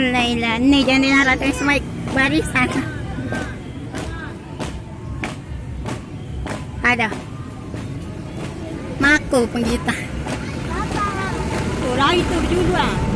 Laila, nih jangan diharapkan semua barisan. Ada. Mako penggita. Kurang itu berdua.